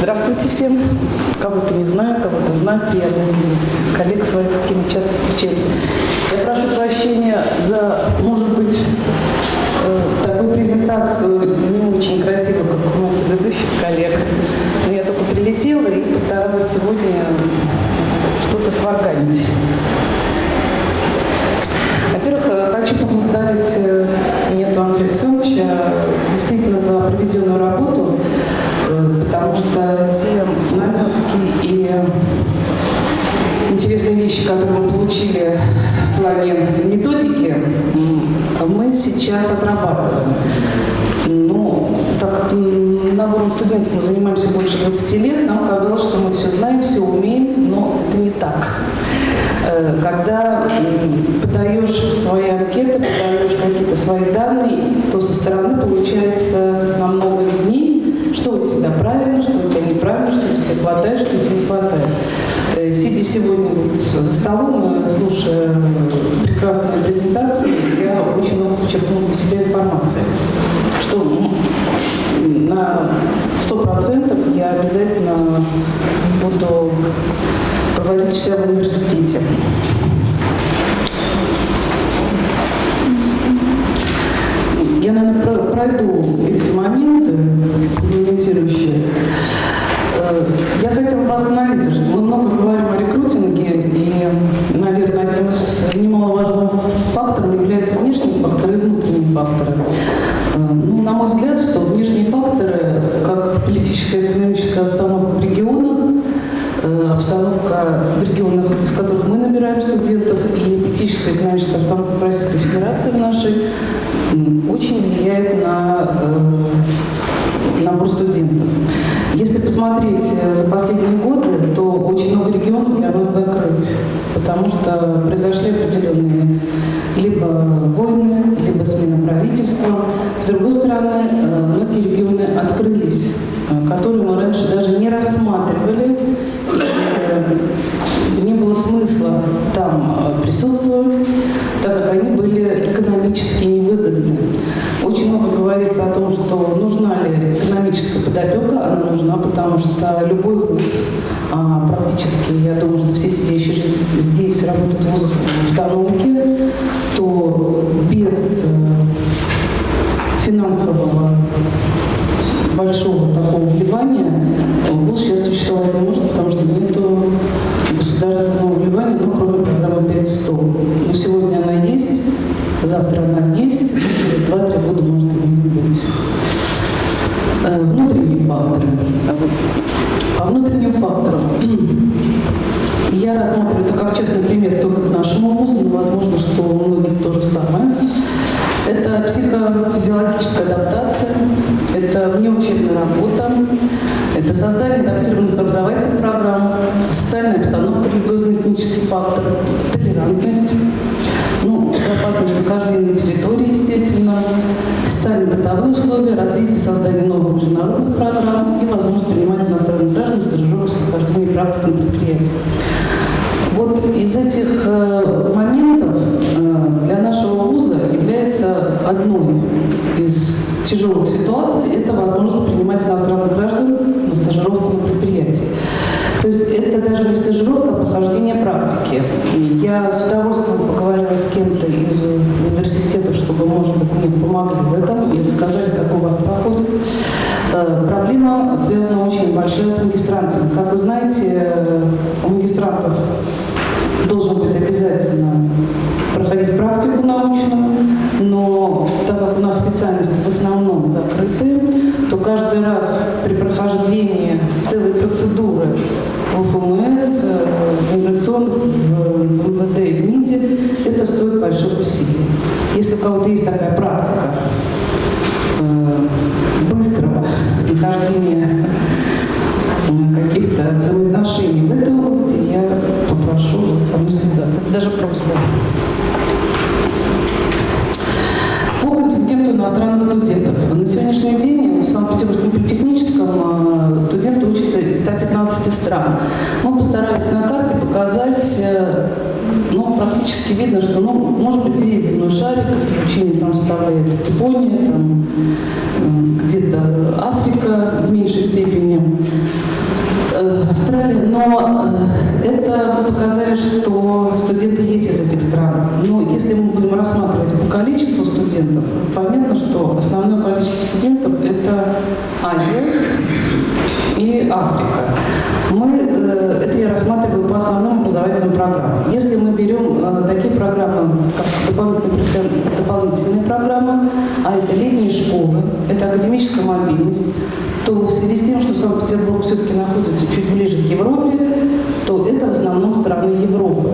Здравствуйте всем. Кого-то не знаю, кого-то знаю, приятно видеть коллег своих, с кем часто встречаюсь. Я прошу прощения за, может быть, э, такую презентацию не очень красивую, как у моих предыдущих коллег. Но я только прилетела и постаралась сегодня что-то сварганить. Во-первых, э, хочу поблагодарить сейчас отрабатываем. Ну, так как набором студентов мы занимаемся больше 20 лет, нам казалось, что мы все знаем, все умеем, но это не так. Э, когда подаешь свои анкеты, подаешь какие-то свои данные, то со стороны получается намного виднее, что у тебя правильно, что у тебя неправильно, что тебе хватает, что тебе не хватает. Э, сидя сегодня вот за столом, слушая прекрасные презентации, я очень много почерпнула для себя информации, что на сто процентов я обязательно буду проводить все в университете. Я, наверное, пройду эти моменты комментирующие. Э, я хотела бы остановиться, что мы много говорим о рекрутинге, и, наверное, одним из немаловажных факторов являются внешние факторы и внутренние факторы. Э, ну, на мой взгляд, что внешние факторы, как политическая и экономическая обстановка в регионах, Э, обстановка в регионах, из которых мы набираем студентов, и политическая и экономическая обстановка в Российской Федерации нашей очень влияет на э, набор студентов. Если посмотреть э, за последние годы, то очень много регионов для нас закрылись, потому что произошли определенные либо войны, либо смена правительства. С другой стороны, многие регионы открылись, которые мы раньше даже не рассматривали, не было смысла там э, присутствовать, так как они были экономически невыгодны. Очень много говорится о том, что нужна ли экономическая подопека, она нужна, потому что любой вуз, а, практически, я думаю, что все сидящие здесь работают в в автономке, то без э, финансового большого такого вливания вуз сейчас существовать не может, потому что нет государственного вливания, ну, кроме программы 500. Но сегодня она есть, завтра она есть, через 2-3 года может и не быть. Э, внутренние факторы. Внутренним факторам я рассматриваю это как частный пример только к нашему вузу, но возможно, что у многих то же самое. Это психофизиологическая адаптация, это внеучебная работа, это создание адаптированных образовательных программ, социальная обстановка, религиозный этнический фактор, толерантность, ну, безопасность нахождения на территории, естественно, социально-бытовые условия, развитие создания новых международных программ является одной из тяжелых ситуаций – это возможность принимать иностранных граждан на стажировку на предприятии. То есть это даже не стажировка, а прохождение практики. Я с удовольствием поговорила с кем-то из университетов, чтобы, может быть, мне помогли в этом и рассказали, как у вас проходит. Э, проблема связана очень большая с магистрантами. Как вы знаете, у магистрантов должен быть обязательно проходить практику научную, но так как у нас специальности в основном закрыты, то каждый раз при прохождении целой процедуры в ФМС, в иммиграционных, в МВД и в МИДе, это стоит больших усилий. Если у кого-то есть такая практика э, быстрого нахождения каких-то взаимоотношений в этой области, я попрошу со мной связаться. Это даже просьба. По контингенту иностранных студентов. На сегодняшний день в Санкт-Петербургском политехническом э, студенты учатся из 115 стран. Мы постарались на карте показать, э, ну, практически видно, что, ну, исключение там составляет Япония, там, эм, где-то Африка в меньшей степени, э, Австралия. Но э, это показали, что студенты есть из этих стран. Но если мы будем рассматривать по количеству студентов, понятно, что основное количество студентов – это Азия и Африка. Мы э, это я рассматриваю по основным образовательным программам. Если мы берем такие программы, как а это летние школы, это академическая мобильность, то в связи с тем, что Санкт-Петербург все-таки находится чуть ближе к Европе, то это в основном страны Европы.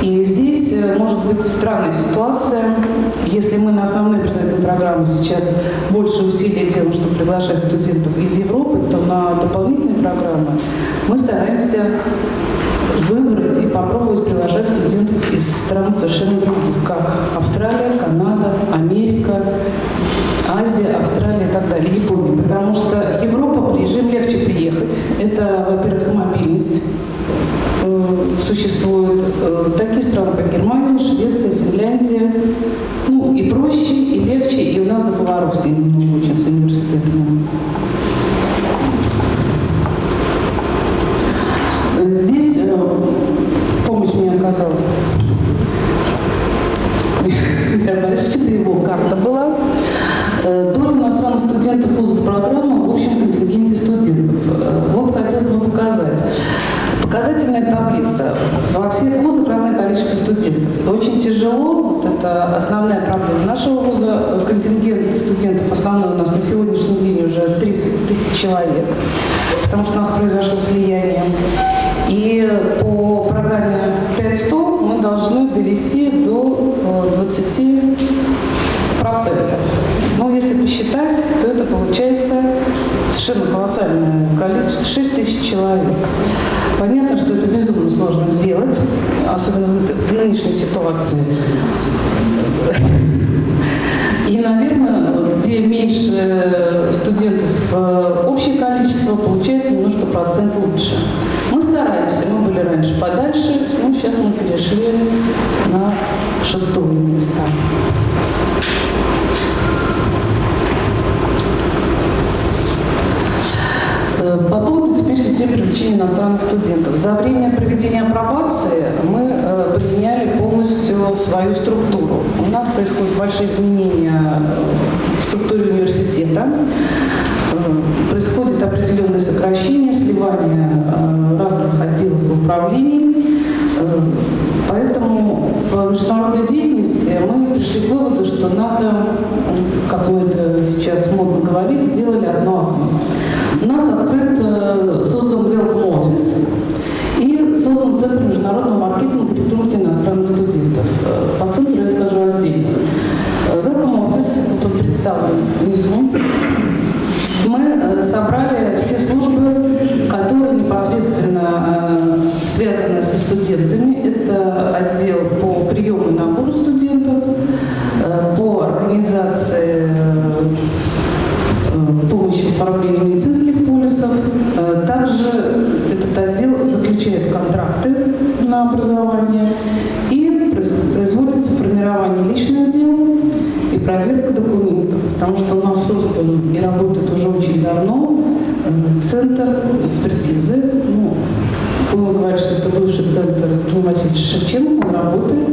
И здесь э, может быть странная ситуация, если мы на основные образовательные программы сейчас больше усилий делаем, чтобы приглашать студентов из Европы, то на дополнительные программы мы стараемся выбрать и попробовать приглашать студентов из стран совершенно других, как Австралия, Канада, Америка, Азия, Австралия и так далее, Япония. Потому что Европа, режим легче приехать. Это, во-первых, мобильность э, существует. Э, такие страны, как Германия, Швеция, Финляндия. Ну, и проще, и легче, и у нас договоров с ними много очень с университетами. Здесь э, помощь мне оказал Михаил Борисович, это его карта была. Э, доля иностранных студентов вузов программы в общем контингенте студентов. Э, вот хотелось бы показать. Показательная таблица. Во всех вузах разное количество студентов. И очень тяжело, вот это основная проблема нашего вуза, контингент студентов основной у нас на сегодняшний день уже 30 тысяч человек, потому что у нас произошло слияние. И по программе 500 мы должны довести до 20 э, процентов. Но если посчитать, то это получается совершенно колоссальное количество, 6 тысяч человек. Понятно, что это безумно сложно сделать, особенно в нынешней ситуации. И, наверное, где меньше студентов э, общее количество, получается немножко процент лучше. Были раньше подальше, но сейчас мы перешли на шестое место. Э, по поводу теперь системы привлечения иностранных студентов. За время проведения апробации мы э, поменяли полностью свою структуру. У нас происходят большие изменения э, в структуре университета. Происходит определенное сокращение, сливание разных отделов управлений. Поэтому в международной деятельности мы пришли к выводу, что надо, как мы это сейчас модно говорить, сделали одно окно. У нас открыт, э, создан Welcome офис и создан Центр международного маркетинга при притулки иностранных студентов. Э, по центру я скажу отдельно. Э, офис, вот он представлен внизу. Мы собрали все службы, которые непосредственно связаны со студентами. Это отдел по приему и набору студентов, по организации помощи в оформлении медицинских полисов. Э, также этот отдел заключает контракты на образование и производится формирование личных дел и проверка документов, потому что у нас создан и работает уже очень давно э, центр экспертизы. Ну, будем говорить, что это бывший центр Васильевича Шевченко, он работает,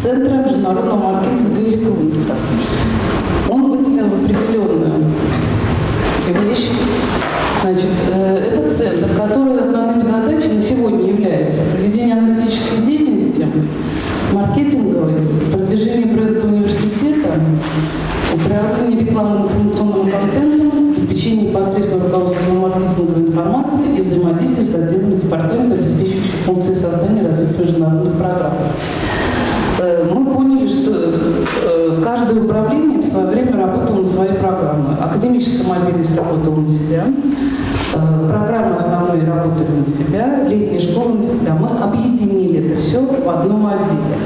Центра международного маркетинга и рекрутинга выделен в определенную вещь. Значит, э, это центр, который основными задачами на сегодня является проведение аналитической деятельности, маркетинговой, продвижение бренда университета, управление рекламным информационным контентом, обеспечение непосредственного руководства маркетинговой информации и взаимодействие с отделами департамента, обеспечивающих функции создания и развития международных программ. Э, мы поняли, что э, каждое управление в свое время работало на свои программы. Академическая мобильность работала на себя, э, программы основные работали на себя, летняя школа на себя. Мы объединили это все в одном отделе.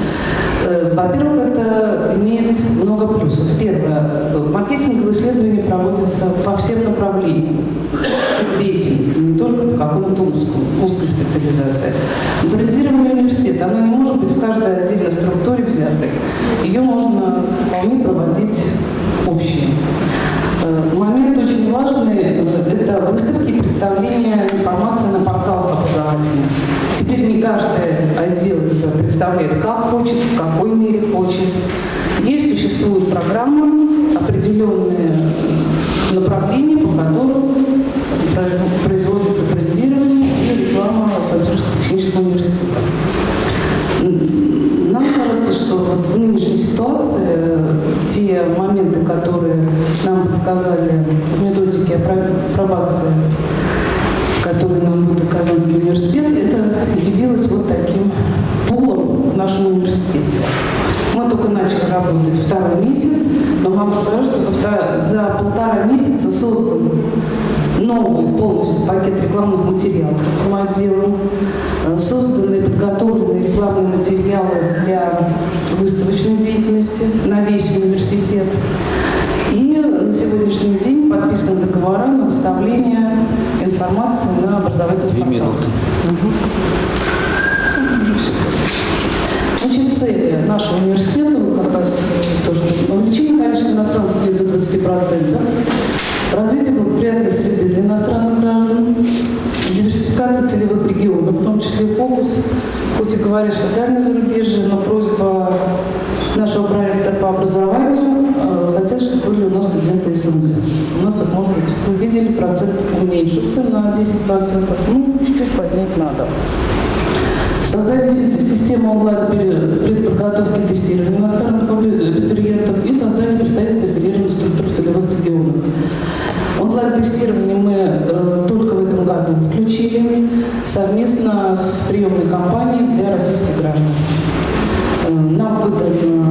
Э, во-первых, это имеет много плюсов. Первое, маркетинговые исследования проводятся по всем направлениям деятельности, не только по какому-то узкому, узкой специализации. Брендирование университета, оно не может быть в каждой отдельной структуре взятой. Ее можно вполне проводить общее. Э, момент очень важный это выставки и представление информации на порталах образовательных. Теперь не каждый отдел представляет, как хочет, в какой мере хочет. Есть, существует программа, определенные направления, по которым производится брендирование и реклама Санкт-Петербургского технического университета. Вот в нынешней ситуации э, те моменты, которые нам подсказали в методике апробации, которые нам будет Казанский университет, это явилось вот таким пулом в нашем университете. Мы только начали работать второй месяц, но могу сказать, что за, за полтора месяца создан новый полностью пакет рекламных материалов этим отделом, э, созданы подготовленные рекламные материалы для выставочной деятельности на весь университет. И на сегодняшний день подписаны договора на выставление информации на образовательных Две минуты. Угу. Значит, цели нашего университета, как раз то, что увеличение количества иностранных студентов до 20%, развитие благоприятной среды для иностранных граждан, диверсификация целевых регионов, в том числе фокус, хоть и говорят, что дальнее зарубежье, но просьба Нас, может быть, вы видели, процент уменьшился на 10%, ну, чуть-чуть поднять надо. Создание системы онлайн-предподготовки и тестирования иностранных абитуриентов и создание представительства оперирования структур целевых регионов. Онлайн-тестирование мы э, только в этом году включили совместно с приемной компанией для российских граждан. Э, нам выдан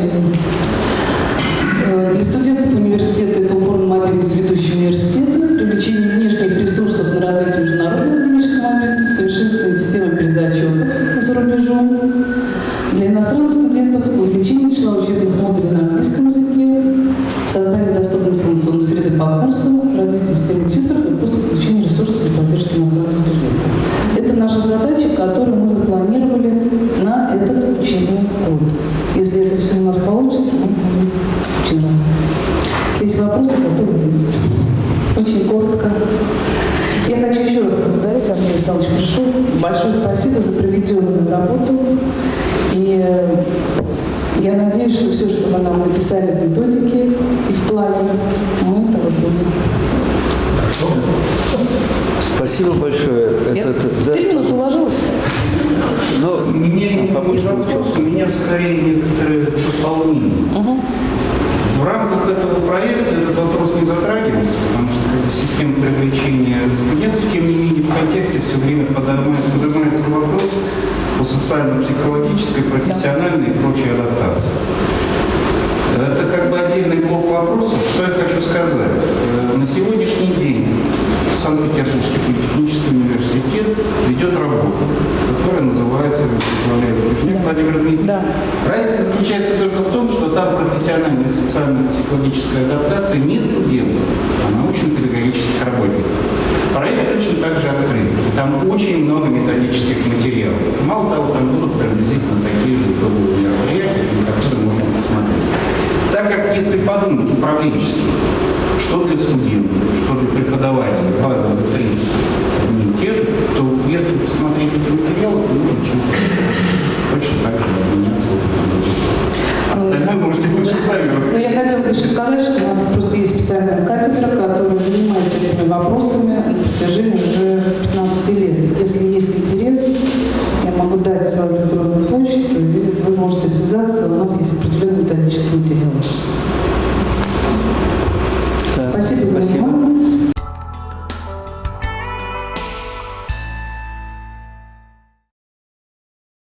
Cristo. Меня не вопрос, у меня скорее некоторые дополнения. Угу. В рамках этого проекта этот вопрос не затрагивается, потому что как система привлечения студентов, тем не менее, в контексте все время поднимается, поднимается вопрос о социально-психологической, профессиональной и прочей адаптации. Это как бы отдельный блок вопросов. Что я хочу сказать? Э, на сегодняшний день Санкт-Петербургский политехнический университет ведет работу, которая называется, возглавляет Южняк Владимир Дмитриевич. Да. Разница заключается только в том, что там профессиональный профессиональной социально-психологической адаптации не студентов, а научно-педагогических работников. Проект точно так же открыт. Там очень много методических материалов. Мало того, там будут приблизительно такие же итоговые мероприятия, которые можно посмотреть. Так как, если подумать управленчески, что для студентов, что для преподавателей, базовые принципы одни и те же, то если посмотреть эти материалы, то можно чем-то